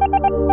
you.